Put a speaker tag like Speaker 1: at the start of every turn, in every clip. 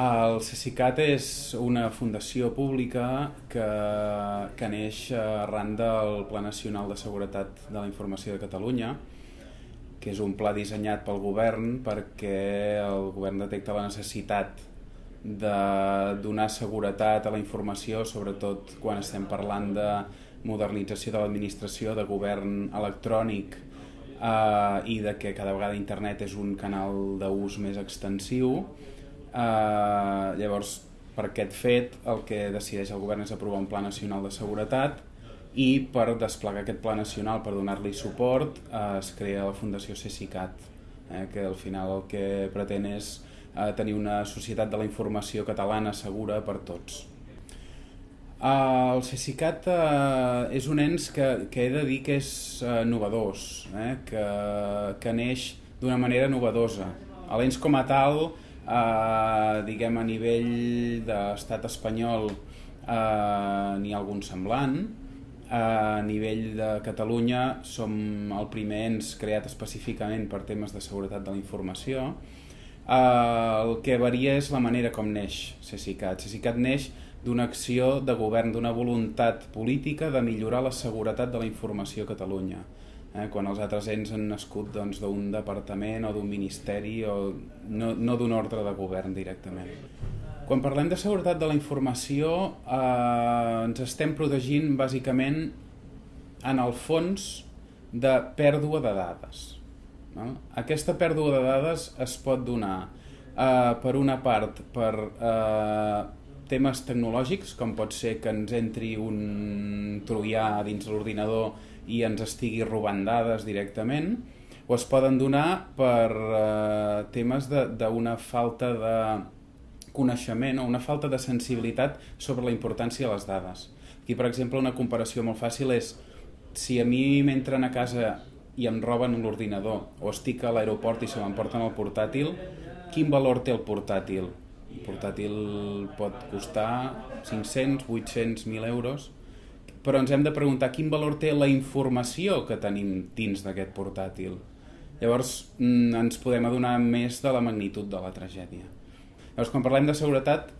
Speaker 1: El CECICAT és una fundació pública que, que neix arran del Pla Nacional de Seguretat de la Informació de Catalunya, que és un pla dissenyat pel govern perquè el govern detecta la necessitat de donar seguretat a la informació, sobretot quan estem parlant de modernització de l'administració, de govern electrònic eh, i de que cada vegada internet és un canal d'ús més extensiu. Eh, llavors, per aquest fet, el que decideix el govern és aprovar un Pla Nacional de Seguretat i per desplegar aquest Pla Nacional, per donar-li suport, eh, es crea la Fundació CECICAT, eh, que al final el que pretén és eh, tenir una societat de la informació catalana segura per tots. Uh, el CECICAT uh, és un ens que, que he de dir que és uh, novedós, eh? que, que neix d'una manera novedosa. L'ens com a tal, uh, diguem a nivell d'estat espanyol, uh, n'hi ha algun semblant, a nivell de Catalunya som el primer ens creat específicament per temes de seguretat de la informació, el que varia és la manera com neix CECICAT. CECICAT neix d'una acció de govern, d'una voluntat política de millorar la seguretat de la informació a Catalunya. Eh, quan els altres ens han nascut doncs, d'un doncs, departament o d'un ministeri o no, no d'un ordre de govern directament. Quan parlem de seguretat de la informació eh, ens estem protegint bàsicament en el fons de pèrdua de dades. No? Aquesta pèrdua de dades es pot donar eh, per una part per eh, temes tecnològics, com pot ser que ens entri un troià dins l'ordinador i ens estigui robant dades directament, o es poden donar per eh, temes d'una falta de coneixement o una falta de sensibilitat sobre la importància de les dades. Aquí, per exemple, una comparació molt fàcil és si a mi m'entren a casa i em roben l'ordinador o estic a l'aeroport i se m'emporten el portàtil, quin valor té el portàtil? Un portàtil pot costar 500, 800, 1.000 euros, però ens hem de preguntar quin valor té la informació que tenim dins d'aquest portàtil. Llavors mm, ens podem adonar més de la magnitud de la tragèdia. Llavors, quan parlem de seguretat,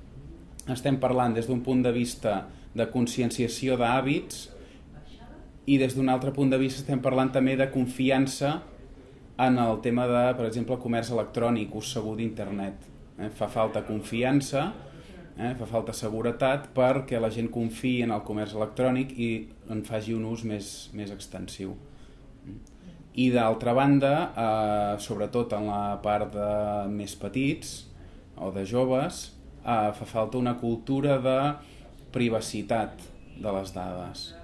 Speaker 1: estem parlant des d'un punt de vista de conscienciació d'hàbits i des d'un altre punt de vista estem parlant també de confiança en el tema de, per exemple, comerç electrònic, ús segur d'internet. Eh? Fa falta confiança, eh? fa falta seguretat perquè la gent confiï en el comerç electrònic i en faci un ús més, més extensiu. I d'altra banda, eh, sobretot en la part de més petits o de joves, eh, fa falta una cultura de privacitat de les dades